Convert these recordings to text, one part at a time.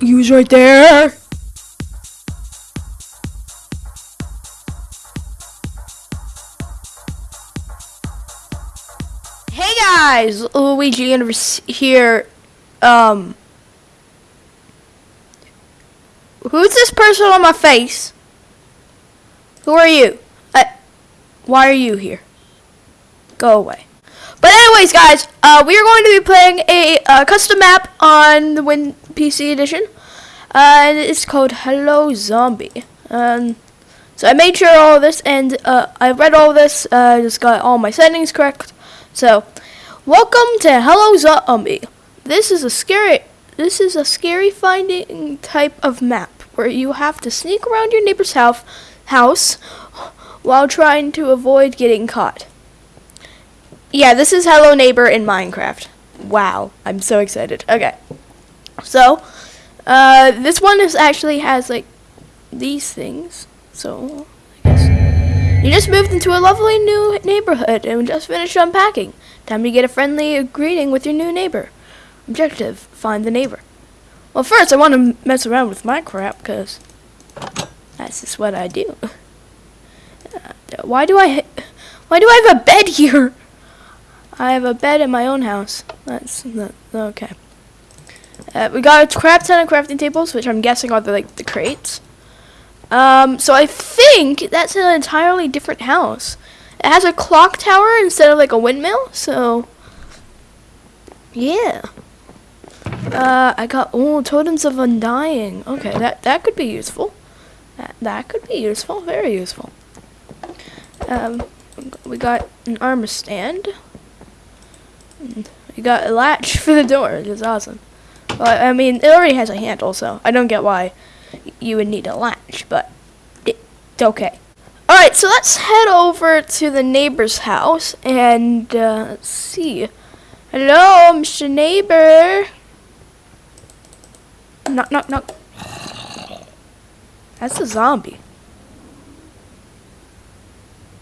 He was right there. Hey guys, Luigi Universe here. Um, who's this person on my face? Who are you? Uh, why are you here? Go away. But anyways, guys, uh, we are going to be playing a uh, custom map on the Win PC edition, uh, and it's called Hello Zombie. Um, so I made sure all of this, and uh, I read all this. I just got all my settings correct. So, welcome to Hello Zombie. This is a scary. This is a scary finding type of map where you have to sneak around your neighbor's house house while trying to avoid getting caught. Yeah, this is Hello Neighbor in Minecraft. Wow, I'm so excited. Okay, so uh, this one is actually has like these things. So I guess you just moved into a lovely new neighborhood and just finished unpacking. Time to get a friendly greeting with your new neighbor. Objective: find the neighbor. Well, first I want to mess around with my crap because that's just what I do. Uh, why do I? Why do I have a bed here? I have a bed in my own house. That's the, okay. Uh, we got a crap ton of crafting tables, which I'm guessing are the like the crates. Um, so I think that's an entirely different house. It has a clock tower instead of like a windmill. So yeah. Uh, I got oh totems of undying. Okay, that that could be useful. That that could be useful. Very useful. Um, we got an armor stand. You got a latch for the door, which is awesome. I mean, it already has a handle, so I don't get why you would need a latch, but it's okay. Alright, so let's head over to the neighbor's house and uh, let's see. Hello, Mr. Neighbor. Knock, knock, knock. That's a zombie.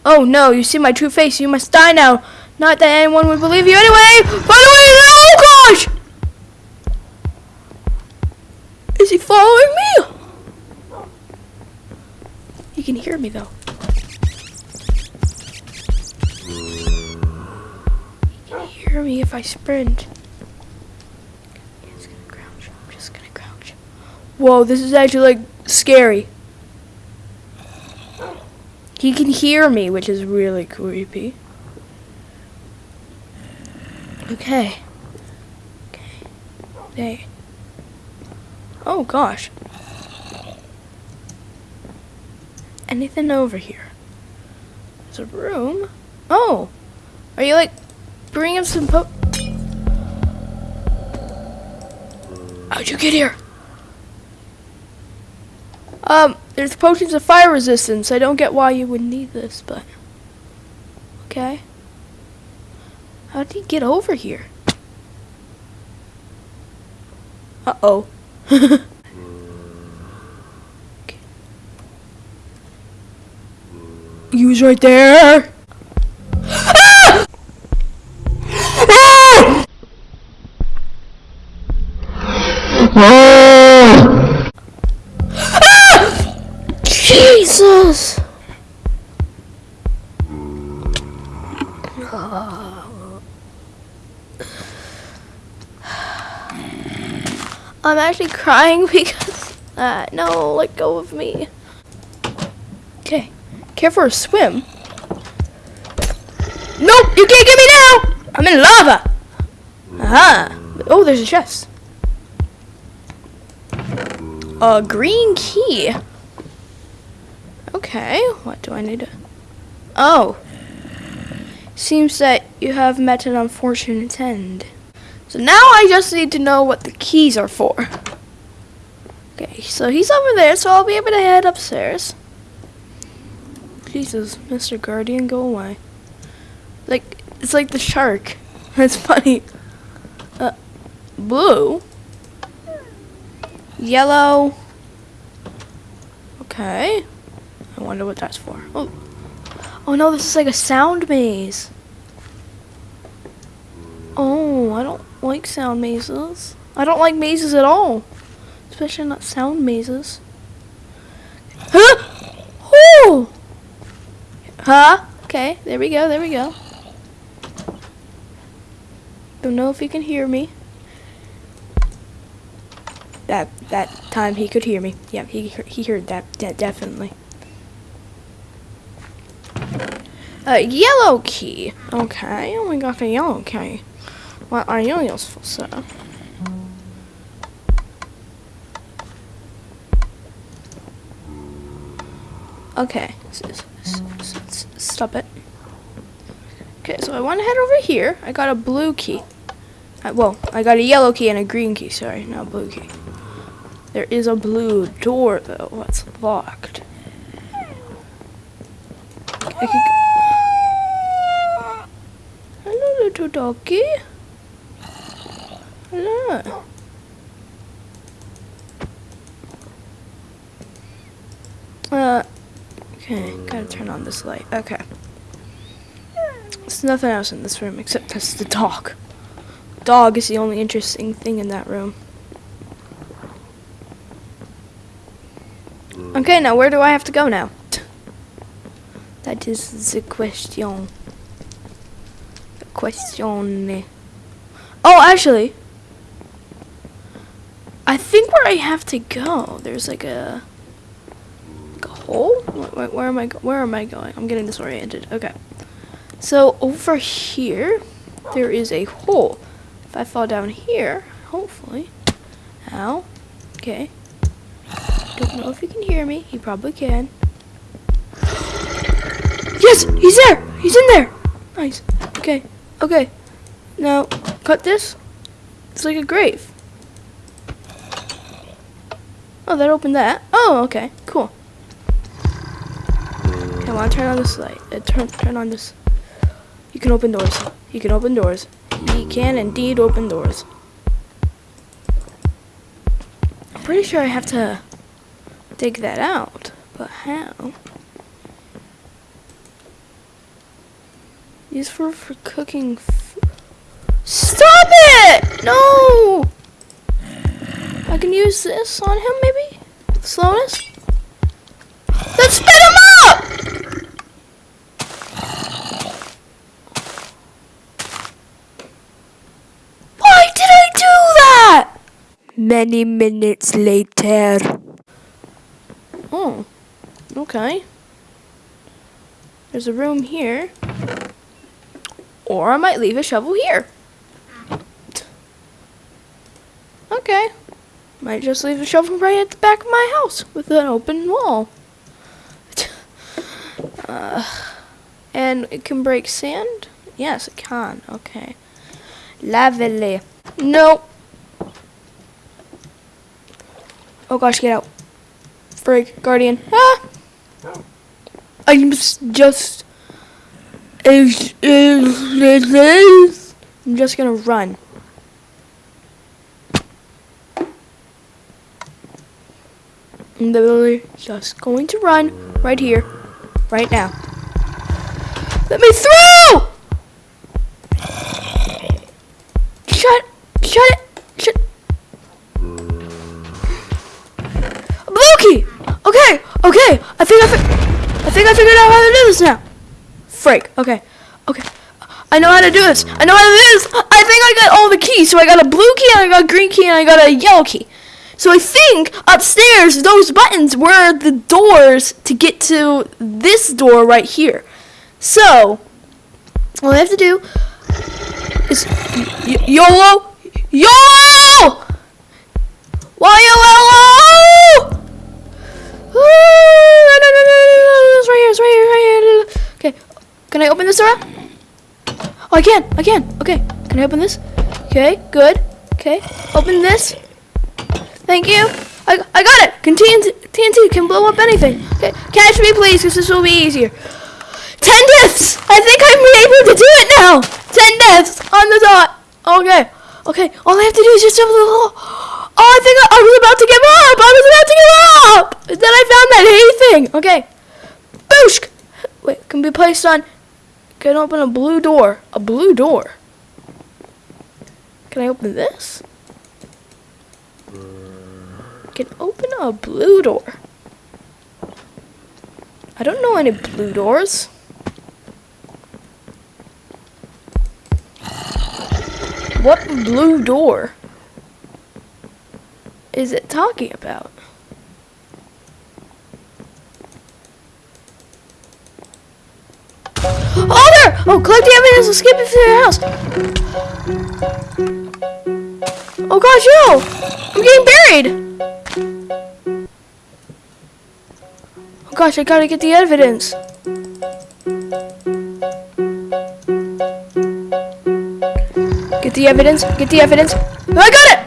Oh no, you see my true face. You must die now. Not that anyone would believe you anyway. By the way, oh gosh! Is he following me? He can hear me though. He can hear me if I sprint. I'm just gonna crouch. Whoa, this is actually like scary. He can hear me, which is really creepy. Okay. Okay. Hey. Oh gosh. Anything over here? There's a room. Oh! Are you like bringing some po- How'd you get here? Um, there's potions of fire resistance. I don't get why you would need this, but okay. How did he get over here? Uh-oh. Okay. He was right there. Ah! Ah! Ah! Jesus! I'm actually crying because, uh, no, let go of me. Okay, care for a swim? Nope, you can't get me now! I'm in lava! Aha! Oh, there's a chest. A green key. Okay, what do I need to... Oh. Seems that you have met an unfortunate end. So now I just need to know what the keys are for. Okay, so he's over there, so I'll be able to head upstairs. Jesus, Mr. Guardian, go away. Like, it's like the shark. That's funny. Uh, blue. Yellow. Okay. I wonder what that's for. Oh. Oh no, this is like a sound maze. Oh, I don't like sound mazes. I don't like mazes at all. especially not sound mazes. Huh? Oh! Huh? Okay, there we go, there we go. Don't know if he can hear me. That that time he could hear me. Yeah, he he heard that, that definitely. A yellow key. Okay, oh we got a yellow key. What are you useful, sir? Okay, stop it. Okay, so I want to head over here. I got a blue key. I, well, I got a yellow key and a green key. Sorry, not blue key. There is a blue door though. That's locked. I. Hello, little doggy. Hello. Uh, okay, gotta turn on this light. Okay. There's nothing else in this room except that's the dog. Dog is the only interesting thing in that room. Okay, now where do I have to go now? That is the question. The question. Oh, actually, I think where I have to go, there's like a, like a hole. Wait, where am I? Where am I going? I'm getting disoriented. Okay, so over here, there is a hole. If I fall down here, hopefully, ow. Okay. Don't know if he can hear me. He probably can. Yes, he's there. He's in there. Nice. Okay. Okay. Now, cut this. It's like a grave. Oh, that opened that. Oh, okay. Cool. Okay, I want to turn on this light. Uh, turn, turn on this. You can open doors. You can open doors. You can indeed open doors. I'm pretty sure I have to dig that out. But how? Used for for cooking. Stop it! No. I can use this on him, maybe. Slowness. Let's him up. Why did I do that? Many minutes later. Oh, okay. There's a room here. Or I might leave a shovel here. Okay. Might just leave the shovel right at the back of my house with an open wall. Uh, and it can break sand? Yes, it can. Okay. Lovely. No. Oh gosh, get out. Frig, guardian. Ah! I'm just. I'm just gonna run. I'm literally just going to run right here, right now. Let me through! Shut, shut it, shut. Loki! Okay, okay, I think I, I think I figured out how to do this now. Freak, okay, okay. I know how to do this. I know how to do this. I think I got all the keys. So I got a blue key, and I got a green key, and I got a yellow key. So I think upstairs, those buttons were the doors to get to this door right here. So, all I have to do is YOLO! YOLO! YOLO? It's right here, it's right here, right here. Okay, can I open this door? Oh, I can, I can. Okay, can I open this? Okay, good. Okay, open this. Thank you. I, I got it. Can TNT, can blow up anything. Okay, catch me, please, because this will be easier. Ten deaths. I think I'm able to do it now. Ten deaths on the dot. Okay, okay. All I have to do is just jump the hole. Oh, I think I, I was about to give up. I was about to give up. Then I found that hay thing. Okay. Boosh. Wait, can be placed on. Can open a blue door. A blue door. Can I open this? Can open a blue door. I don't know any blue doors. What blue door is it talking about? Oh, there! Oh, collect the evidence. Escape into your house. Oh gosh, yo! I'm getting buried. Gosh, I gotta get the evidence. Get the evidence. Get the evidence. I got it!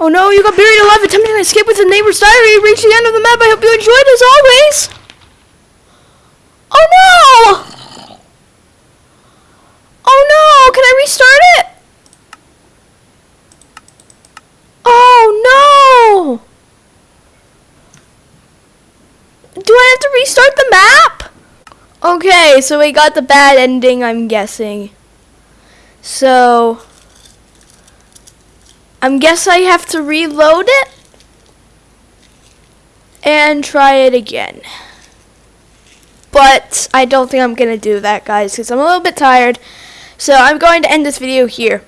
Oh no, you got buried alive attempting to escape with the neighbor's diary. Reach the end of the map. I hope you enjoyed as always. Oh no! Oh no! Can I restart it? Oh no! Do I have to restart the map? Okay, so we got the bad ending, I'm guessing. So, I'm guess I have to reload it and try it again. But I don't think I'm going to do that, guys, because I'm a little bit tired. So I'm going to end this video here.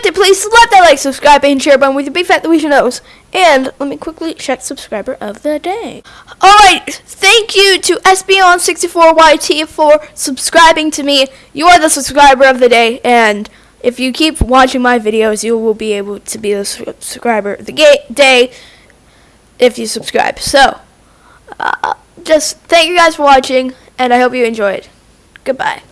Liked it, please slap that like, subscribe, and share button with your big fat Louisa nose. And let me quickly check subscriber of the day. Alright, thank you to SBON64YT for subscribing to me. You are the subscriber of the day, and if you keep watching my videos, you will be able to be the subscriber of the day if you subscribe. So, uh, just thank you guys for watching, and I hope you enjoyed. Goodbye.